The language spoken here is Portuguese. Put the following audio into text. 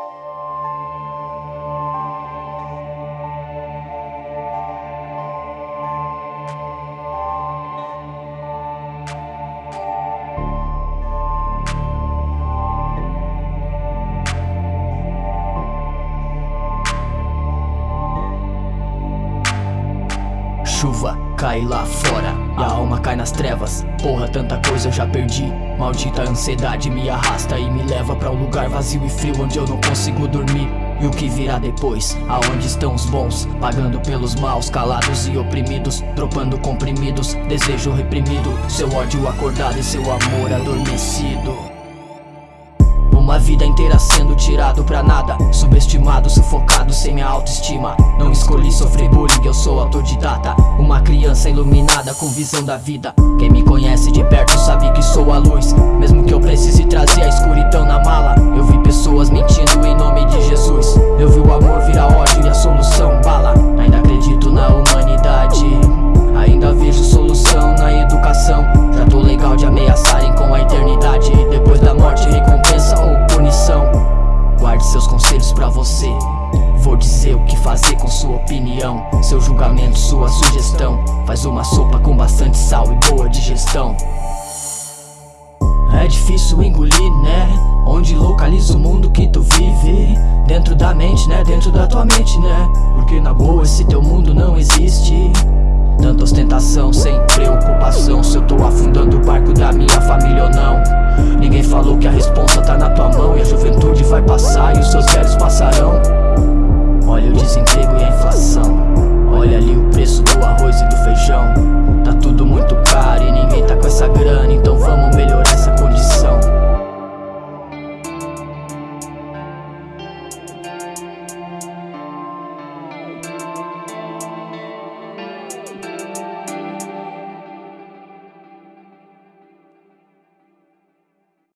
Música chuva cai lá fora. E a alma cai nas trevas. Porra, tanta coisa eu já perdi. Maldita ansiedade me arrasta e me leva pra um lugar vazio e frio Onde eu não consigo dormir. E o que virá depois? Aonde estão os bons? Pagando pelos maus, calados e oprimidos. Dropando comprimidos, desejo reprimido. Seu ódio acordado e seu amor adormecido uma vida inteira sendo tirado pra nada. Subestimado, sufocado, sem minha autoestima. Não escolhi sofrer bullying, eu sou autodidata. Uma criança iluminada com visão da vida. Quem me conhece de perto sabe que sou a luz. Mesmo que você. Vou dizer o que fazer com sua opinião. Seu julgamento, sua sugestão. Faz uma sopa com bastante sal e boa digestão. É difícil engolir, né? Onde localiza o mundo que tu vive? Dentro da mente, né? Dentro da tua mente, né? Porque na boa esse teu mundo não existe. Tanta ostentação sem preocupação. Se eu tô afundando o barco da minha família ou não. Ninguém falou que a responsa tá na tua mão E a juventude vai passar e os seus